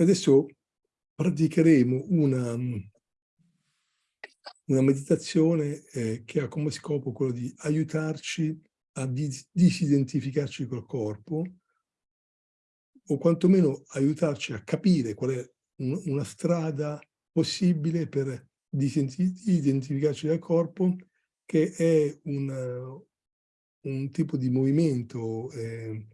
Adesso praticheremo una, una meditazione eh, che ha come scopo quello di aiutarci a dis disidentificarci col corpo o quantomeno aiutarci a capire qual è un, una strada possibile per disidentificarci dal corpo che è un, un tipo di movimento eh,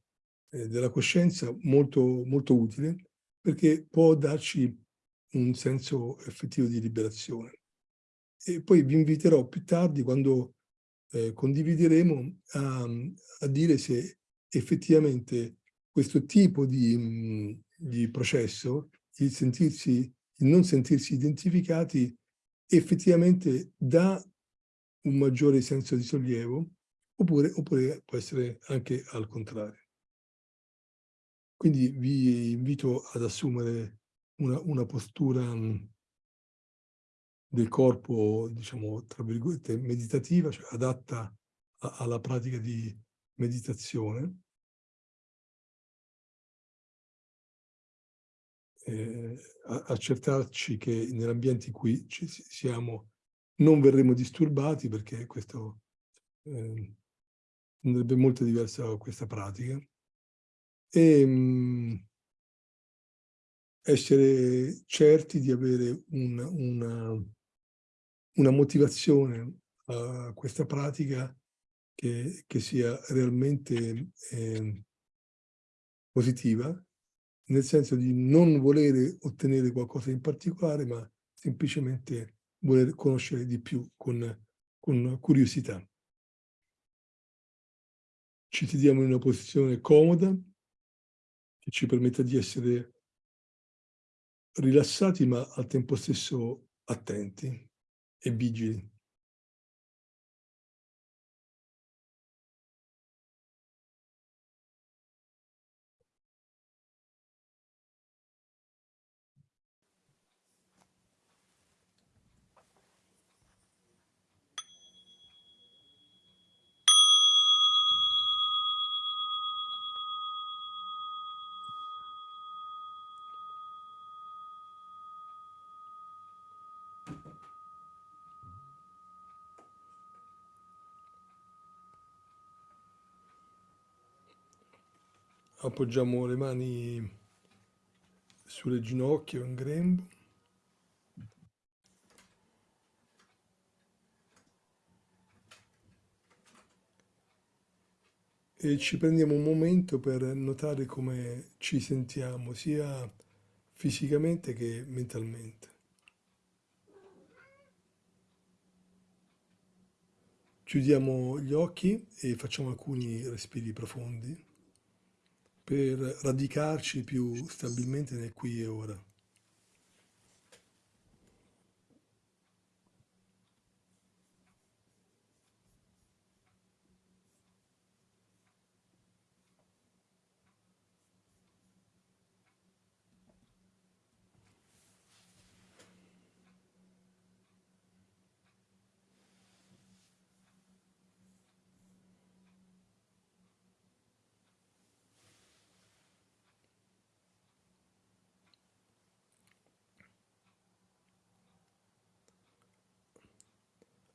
eh, della coscienza molto, molto utile perché può darci un senso effettivo di liberazione. E poi vi inviterò più tardi, quando eh, condivideremo, a, a, dire se effettivamente questo tipo di, mh, di processo, il, sentirsi, il non sentirsi identificati, effettivamente dà un maggiore senso di sollievo, oppure, oppure può essere anche al contrario. Quindi vi invito ad assumere una, una postura mhmm, del corpo, diciamo, tra virgolette, meditativa, cioè adatta a, alla pratica di meditazione. Eh, accertarci che nell'ambiente in cui ci siamo non verremo disturbati perché questo eh, andrebbe molto diversa questa pratica e mh, essere certi di avere un, una, una, motivazione a questa pratica che, che sia realmente eh, positiva, nel senso di non volere ottenere qualcosa in particolare, ma semplicemente voler conoscere di più con, con curiosità. Ci sediamo in una posizione comoda, che ci permetta di essere rilassati ma al tempo stesso attenti e vigili. Appoggiamo le mani sulle ginocchia o in grembo. E ci prendiamo un momento per notare come ci sentiamo, sia fisicamente che mentalmente. Chiudiamo gli occhi e facciamo alcuni respiri profondi per radicarci più stabilmente nel qui e ora.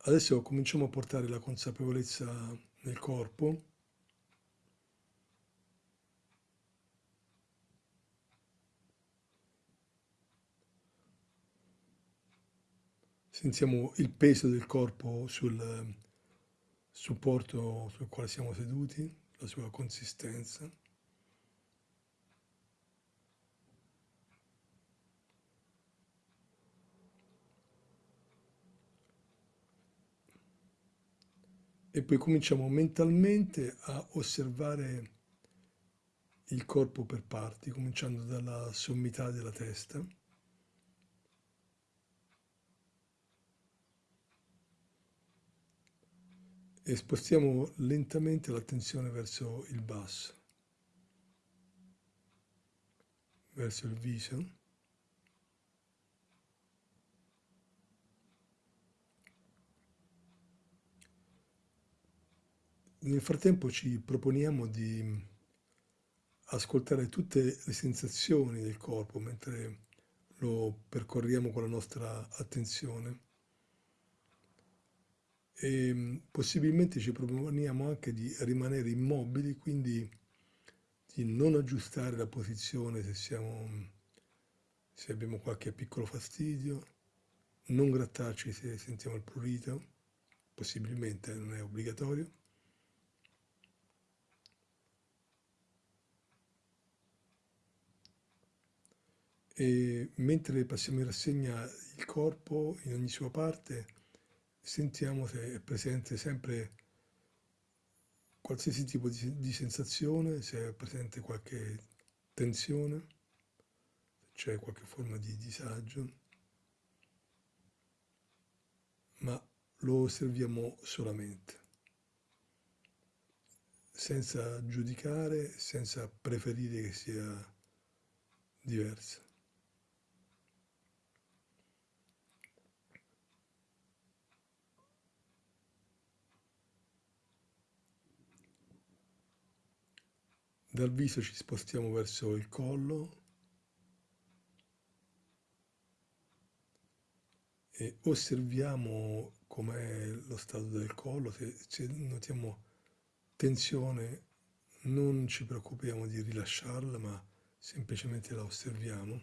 Adesso cominciamo a portare la consapevolezza nel corpo. Sentiamo il peso del corpo sul supporto sul quale siamo seduti, la sua consistenza. E poi cominciamo mentalmente a osservare il corpo per parti, cominciando dalla sommità della testa. E spostiamo lentamente l'attenzione verso il basso, verso il viso. Nel frattempo ci proponiamo di ascoltare tutte le sensazioni del corpo mentre lo percorriamo con la nostra attenzione. E mm, possibilmente ci proponiamo anche di rimanere immobili, quindi di non aggiustare la posizione se, siamo, se abbiamo qualche piccolo fastidio, non grattarci se sentiamo il prurito, possibilmente non è obbligatorio, e mentre passiamo in rassegna il corpo in ogni sua parte, sentiamo se è presente sempre qualsiasi tipo di, di sensazione, se è presente qualche tensione, se c'è qualche forma di disagio, ma lo osserviamo solamente, senza giudicare, senza preferire che sia diverso. Dal viso ci spostiamo verso il collo e osserviamo com'è lo stato del collo, se, se notiamo tensione non ci preoccupiamo di rilasciarla ma semplicemente la osserviamo.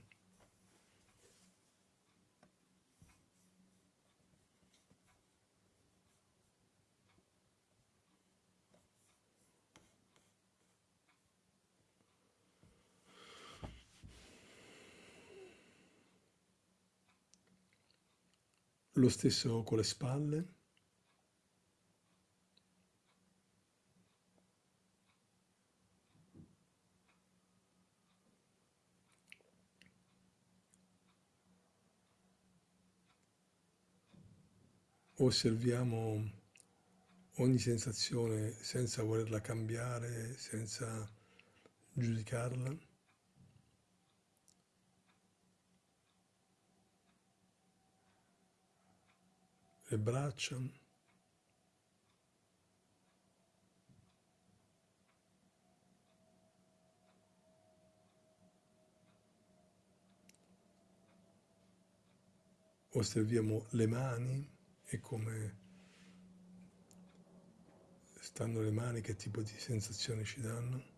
Lo stesso con le spalle. Osserviamo ogni sensazione senza volerla cambiare, senza giudicarla. Le braccia, osserviamo le mani e come stanno le mani, che tipo di sensazioni ci danno.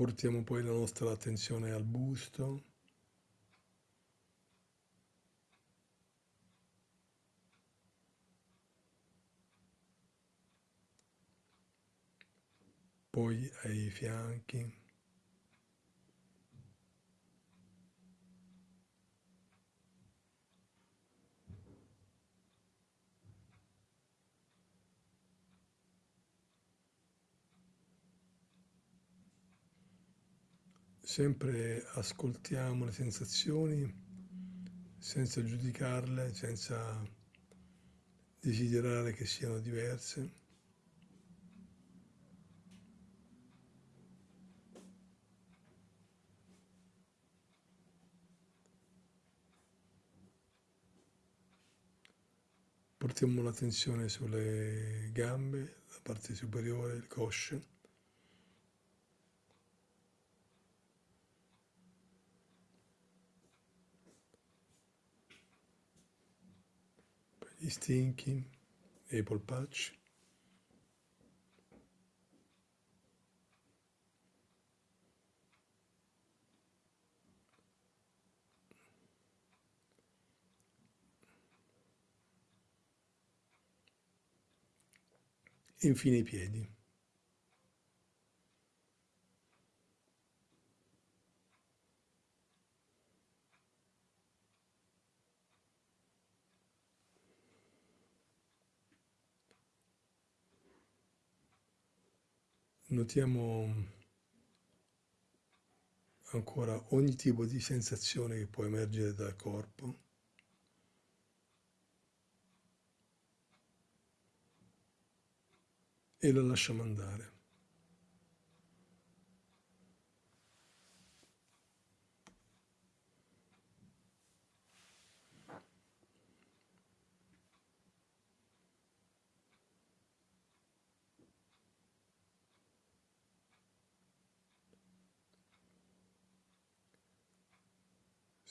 Portiamo poi la nostra attenzione al busto. Poi ai fianchi. Sempre ascoltiamo le sensazioni senza giudicarle, senza desiderare che siano diverse. Portiamo l'attenzione sulle gambe, la parte superiore, il cosce. Gli stinchi e i infine i piedi. Notiamo ancora ogni tipo di sensazione che può emergere dal corpo. E lo lasciamo andare.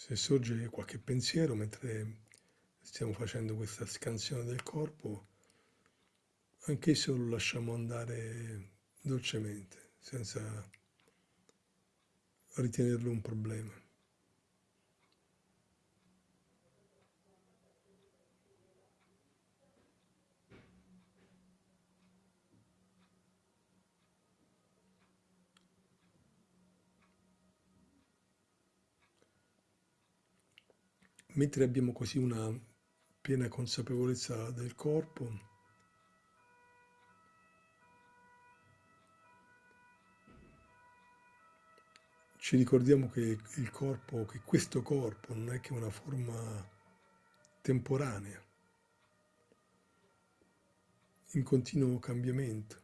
Se sorge qualche pensiero mentre stiamo facendo questa scansione del corpo, anch'esso lo lasciamo andare dolcemente, senza ritenerlo un problema. Mentre abbiamo così una piena consapevolezza del corpo, ci ricordiamo che il corpo, che questo corpo non è che una forma temporanea, in continuo cambiamento,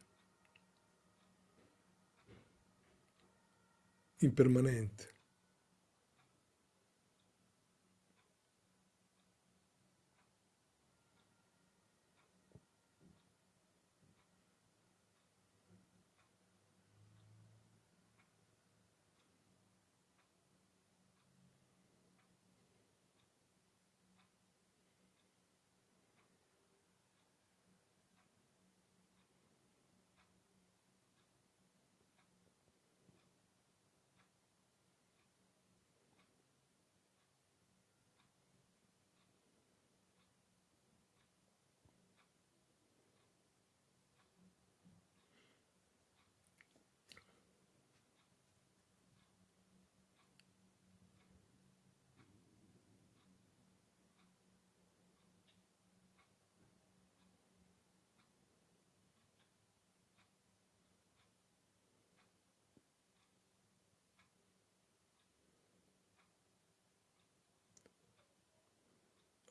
impermanente.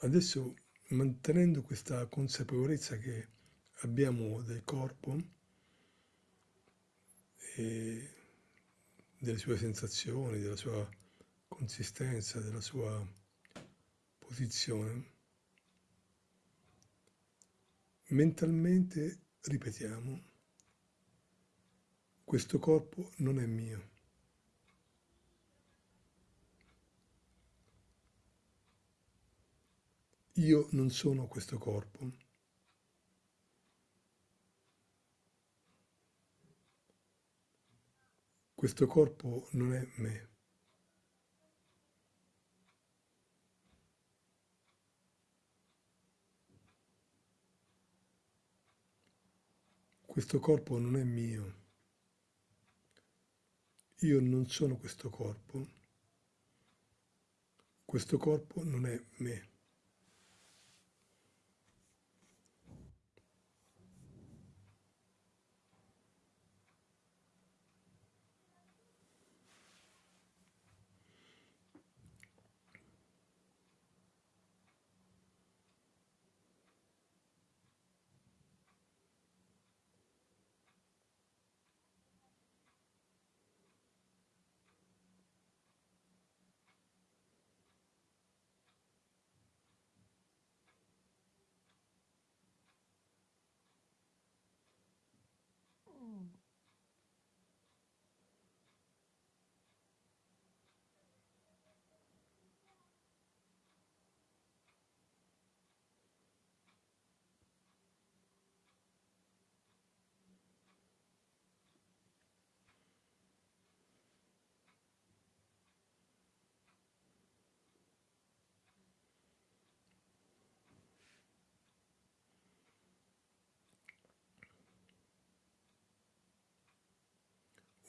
Adesso mantenendo questa consapevolezza che abbiamo del corpo e delle sue sensazioni, della sua consistenza, della sua posizione, mentalmente ripetiamo, questo corpo non è mio. Io non sono questo corpo. Questo corpo non è me. Questo corpo non è mio. Io non sono questo corpo. Questo corpo non è me.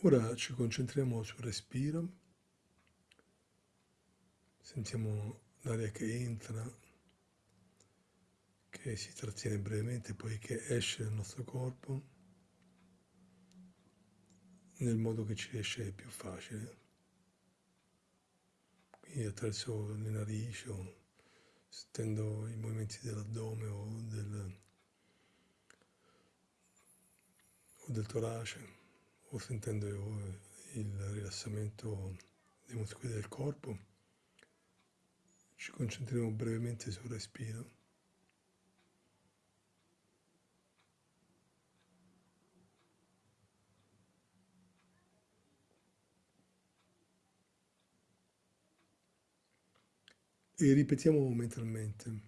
Ora ci concentriamo sul respiro, sentiamo l'aria che entra, che si trattiene brevemente, poi che esce dal nostro corpo, nel modo che ci riesce più facile. Quindi attraverso le narici o sentendo i movimenti dell'addome o del, o del torace o sentendo il rilassamento dei muscoli del corpo, ci concentriamo brevemente sul respiro. E ripetiamo mentalmente,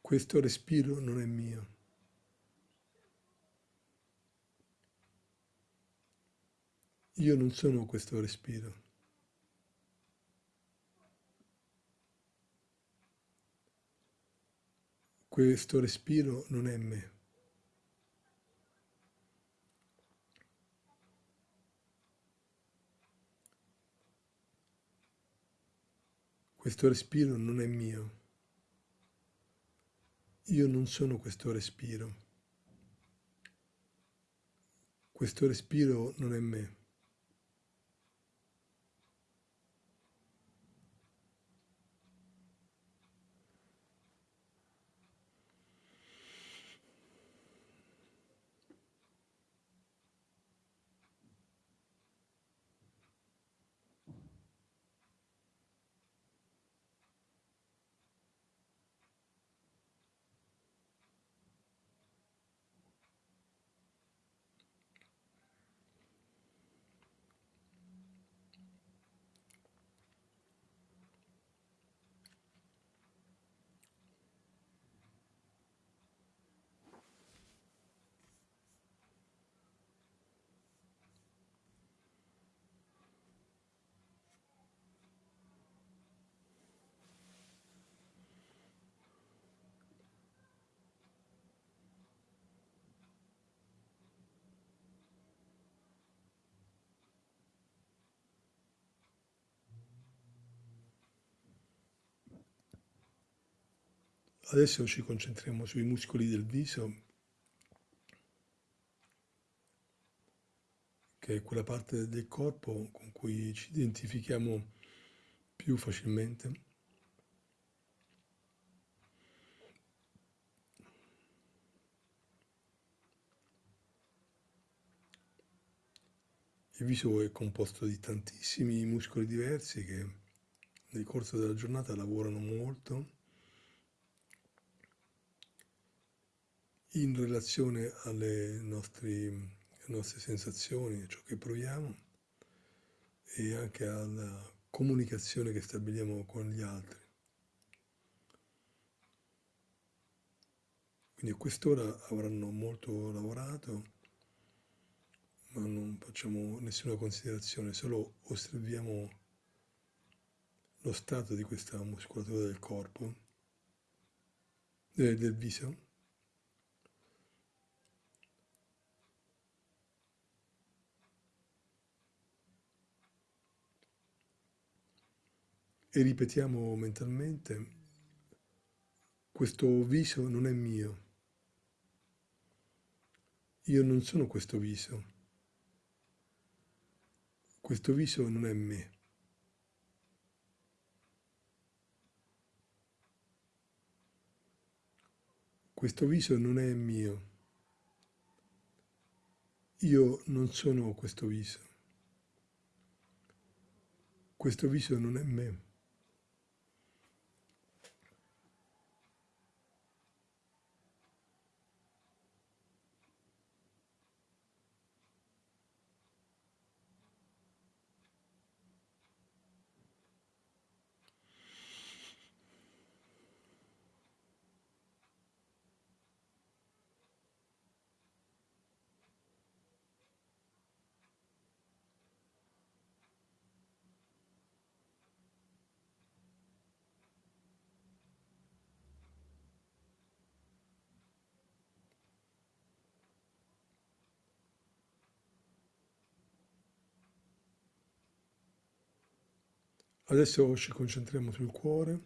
questo respiro non è mio. Io non sono questo respiro. Questo respiro non è me. Questo respiro non è mio. Io non sono questo respiro. Questo respiro non è me. Adesso ci concentriamo sui muscoli del viso, che è quella parte del corpo con cui ci identifichiamo più facilmente. Il viso è composto di tantissimi muscoli diversi che nel corso della giornata lavorano molto in relazione alle, nostri, alle nostre sensazioni, a ciò che proviamo e anche alla comunicazione che stabiliamo con gli altri. Quindi a quest'ora avranno molto lavorato, ma non facciamo nessuna considerazione, solo osserviamo lo stato di questa muscolatura del corpo, del, del viso. E ripetiamo mentalmente, questo viso non è mio, io non sono questo viso, questo viso non è me. Questo viso non è mio. Io non sono questo viso. Questo viso non è me. Adesso ci concentriamo sul cuore,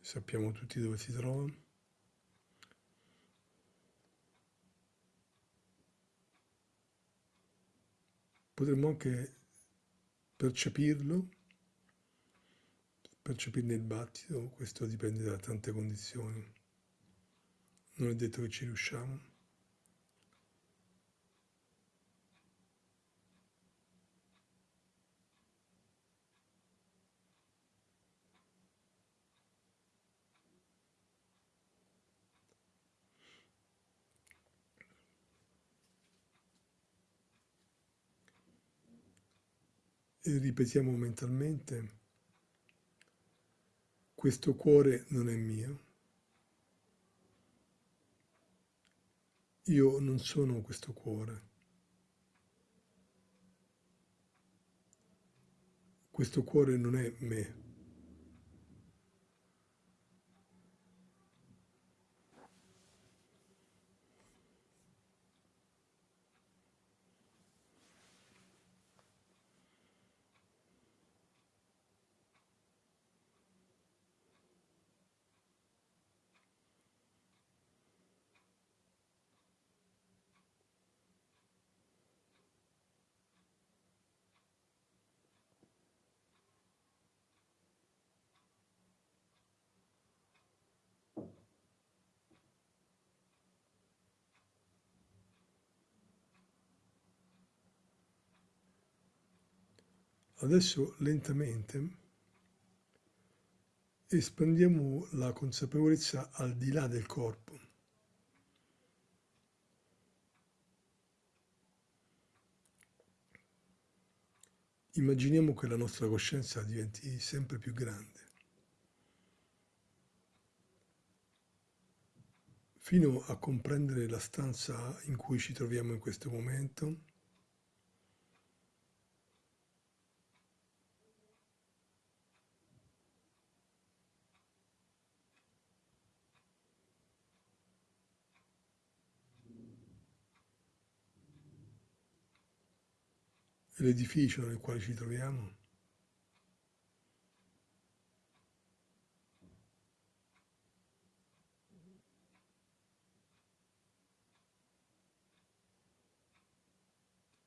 sappiamo tutti dove si trova. Potremmo anche percepirlo, percepirne il battito, questo dipende da tante condizioni. Non è detto che ci riusciamo. ripetiamo mentalmente, questo cuore non è mio. Io non sono questo cuore. Questo cuore non è me. Adesso lentamente espandiamo la consapevolezza al di là del corpo. Immaginiamo che la nostra coscienza diventi sempre più grande, fino a comprendere la stanza in cui ci troviamo in questo momento l'edificio nel quale ci troviamo.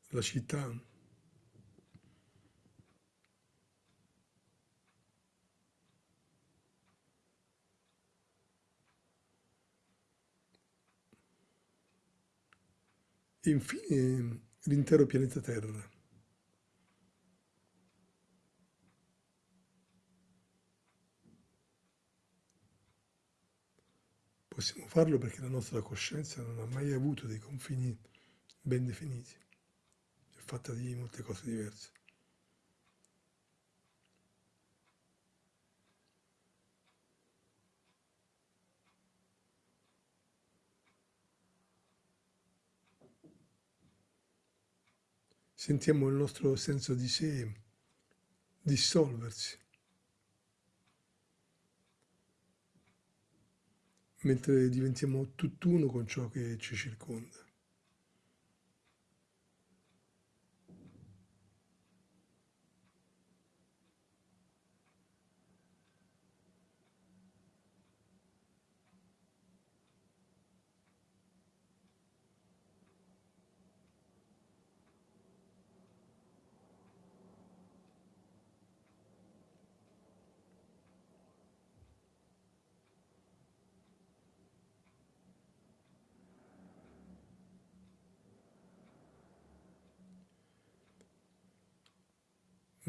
La città. Infine l'intero pianeta Terra. Possiamo farlo perché la nostra coscienza non ha mai avuto dei confini ben definiti, è fatta di molte cose diverse. Sentiamo il nostro senso di sé dissolversi. Mentre diventiamo tutt'uno con ciò che ci circonda.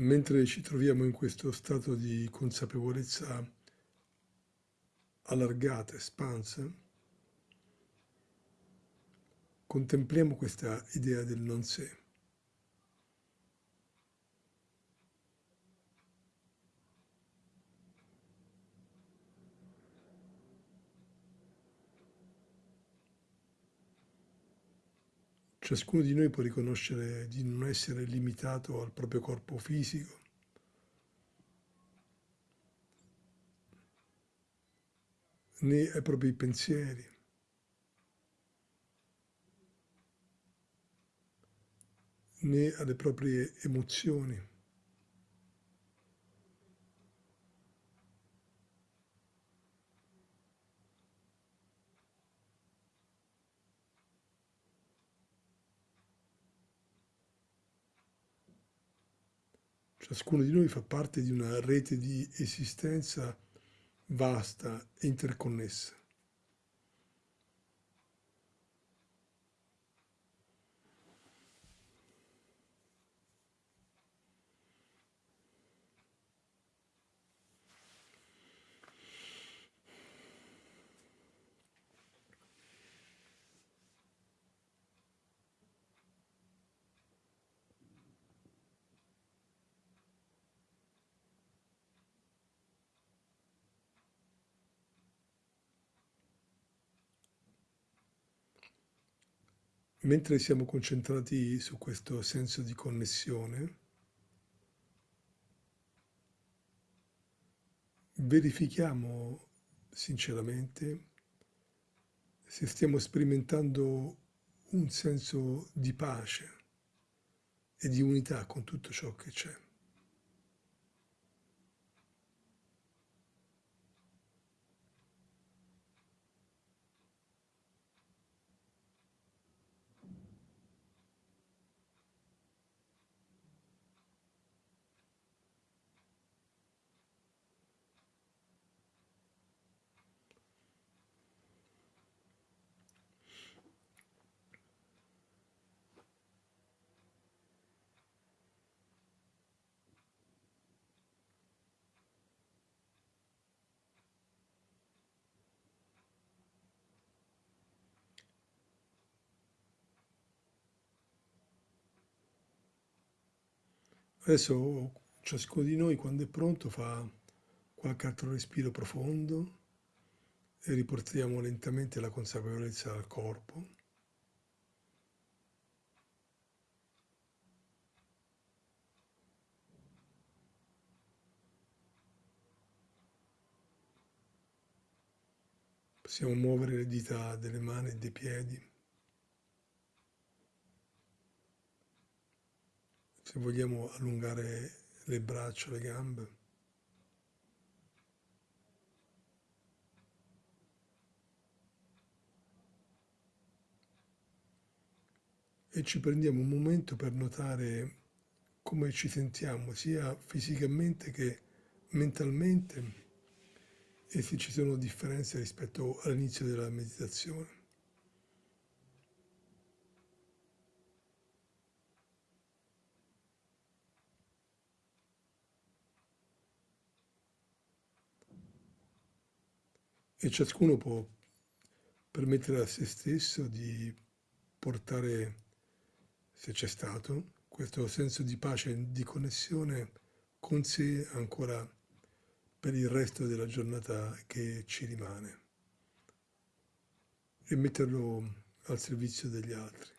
Mentre ci troviamo in questo stato di consapevolezza allargata, espansa, contempliamo questa idea del non sé. Ciascuno di noi può riconoscere di non essere limitato al proprio corpo fisico, né ai propri pensieri, né alle proprie emozioni. Ciascuno di noi fa parte di una rete di esistenza vasta e interconnessa. Mentre siamo concentrati su questo senso di connessione, verifichiamo sinceramente se stiamo sperimentando un senso di pace e di unità con tutto ciò che c'è. Adesso ciascuno di noi quando è pronto fa qualche altro respiro profondo e riportiamo lentamente la consapevolezza al corpo. Possiamo muovere le dita delle mani e dei piedi. Se vogliamo allungare le braccia, le gambe. E ci prendiamo un momento per notare come ci sentiamo, sia fisicamente che mentalmente, e se ci sono differenze rispetto all'inizio della meditazione. E ciascuno può permettere a se stesso di portare, se c'è stato, questo senso di pace e di connessione con sé ancora per il resto della giornata che ci rimane e metterlo al servizio degli altri.